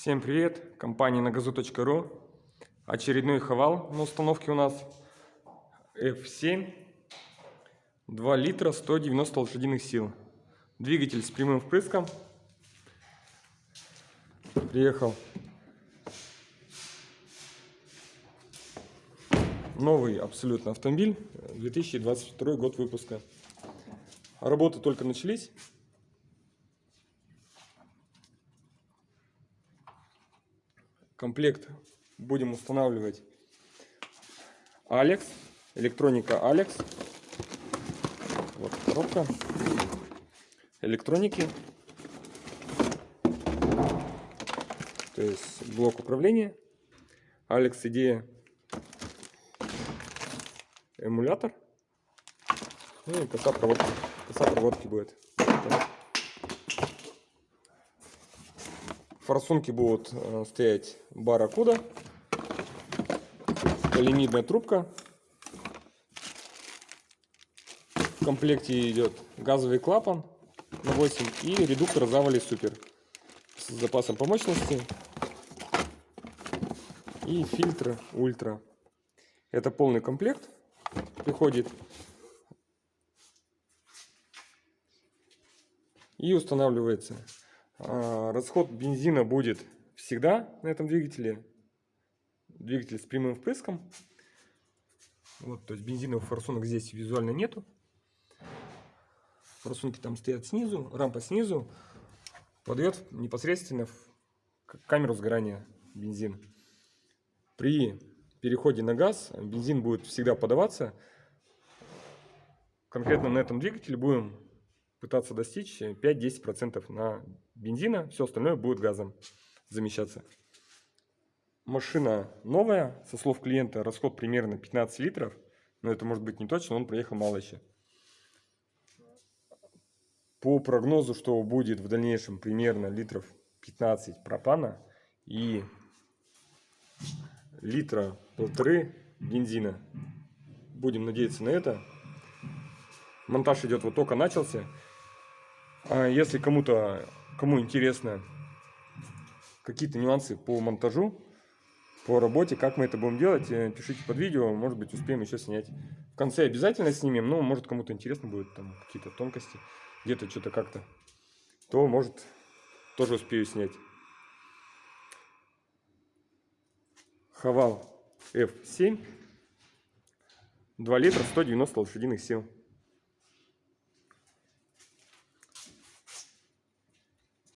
Всем привет! Компания нагазу.ру Очередной хавал на установке у нас. F7 2 литра 190 лошадиных сил. Двигатель с прямым впрыском. Приехал. Новый абсолютно автомобиль 2022 год выпуска. Работы только начались комплект будем устанавливать Алекс, электроника Алекс. Вот коробка электроники. То есть блок управления. Алекс идея эмулятор. Ну и коса проводки, коса проводки будет. Форсунки будут э, стоять барракуда, полимидная трубка. В комплекте идет газовый клапан на 8 и редуктор Завали Супер с запасом по мощности и фильтр Ультра. Это полный комплект приходит. И устанавливается расход бензина будет всегда на этом двигателе. Двигатель с прямым впрыском. Вот, то есть бензиновых форсунок здесь визуально нету. Форсунки там стоят снизу, рампа снизу. Подает непосредственно в камеру сгорания бензин. При переходе на газ бензин будет всегда подаваться. Конкретно на этом двигателе будем пытаться достичь 5-10% на бензина, все остальное будет газом замещаться. Машина новая, со слов клиента расход примерно 15 литров, но это может быть не точно, он проехал мало еще. По прогнозу, что будет в дальнейшем примерно литров 15 пропана и литра полторы бензина. Будем надеяться на это. Монтаж идет вот только начался. А если кому-то, кому интересно какие-то нюансы по монтажу, по работе, как мы это будем делать, э, пишите под видео, может быть успеем еще снять. В конце обязательно снимем, но может кому-то интересно будет там какие-то тонкости, где-то что-то как-то, то может тоже успею снять. Хавал F7, 2 литра, 190 лошадиных сил.